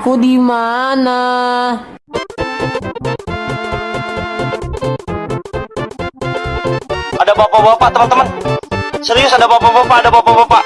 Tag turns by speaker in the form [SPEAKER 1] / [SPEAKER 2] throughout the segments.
[SPEAKER 1] Aku di mana?
[SPEAKER 2] Ada bapak-bapak teman-teman. Serius ada bapak-bapak, ada bapak-bapak.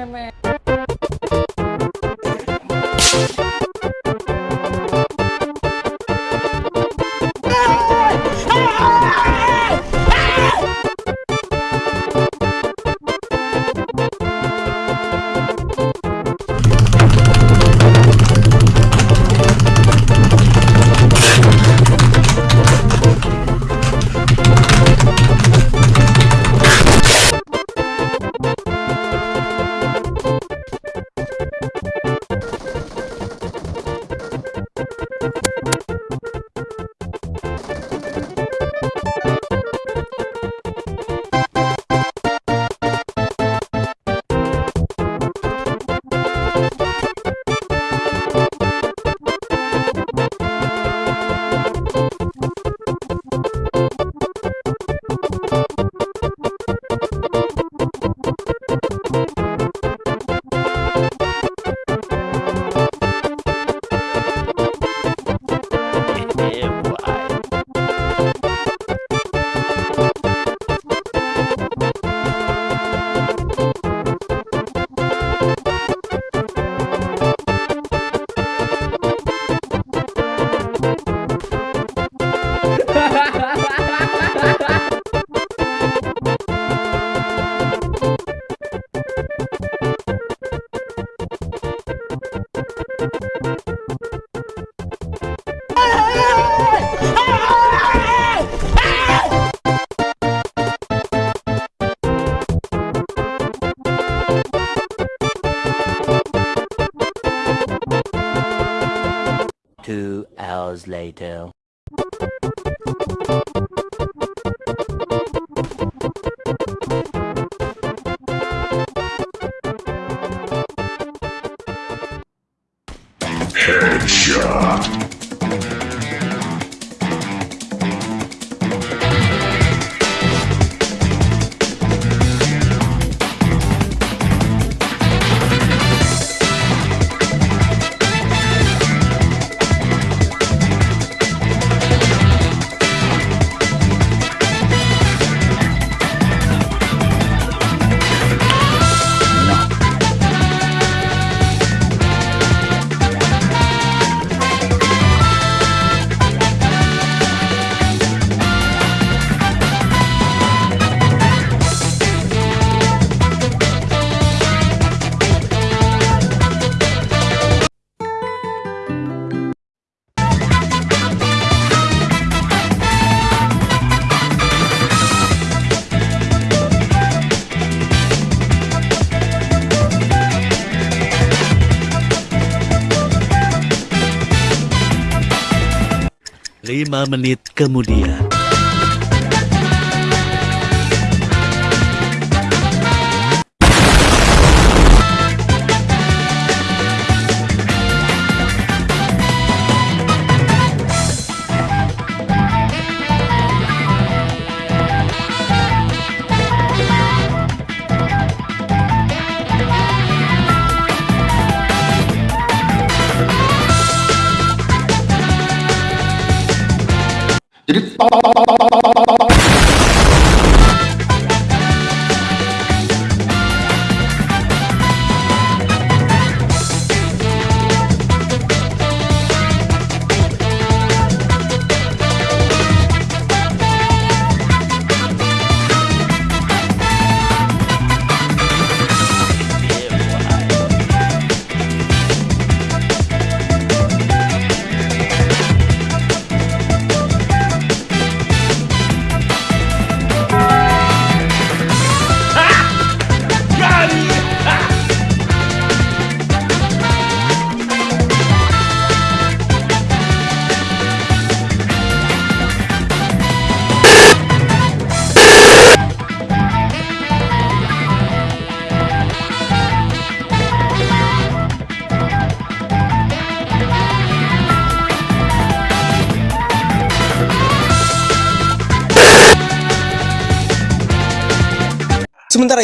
[SPEAKER 3] है मैं Two hours later. Lima menit kemudian.
[SPEAKER 4] 你
[SPEAKER 5] 就叨叨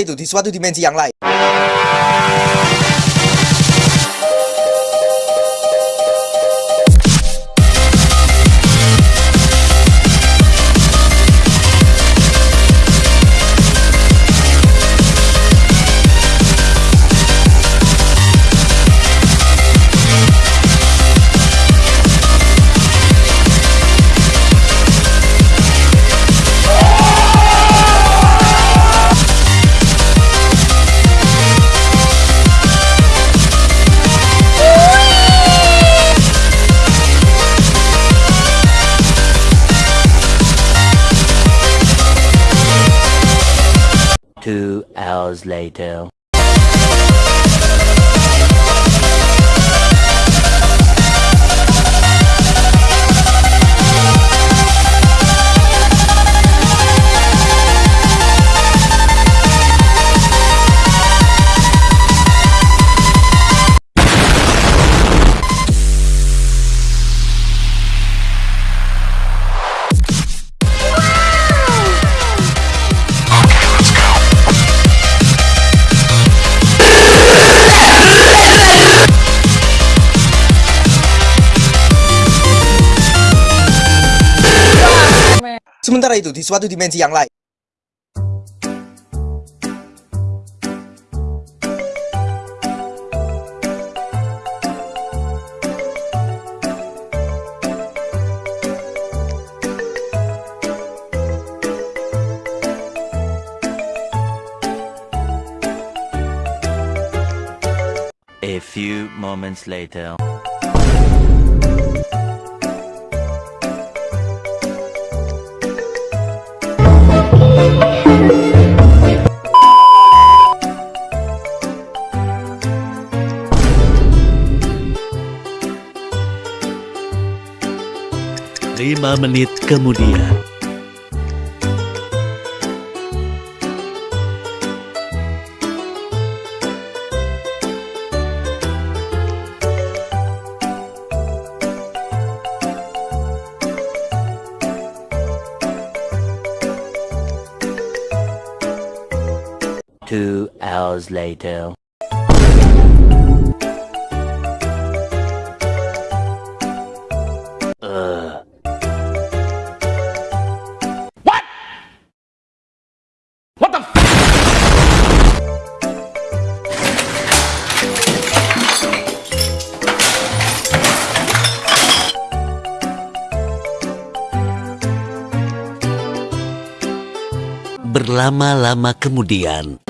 [SPEAKER 5] itu, di suatu dimensi yang lain,
[SPEAKER 3] hours later.
[SPEAKER 5] Sementara itu, di suatu dimensi yang lain,
[SPEAKER 3] A few moments later. Lima menit kemudian. Two hours later. Berlama-lama kemudian.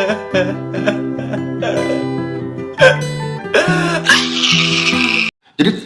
[SPEAKER 6] Jadi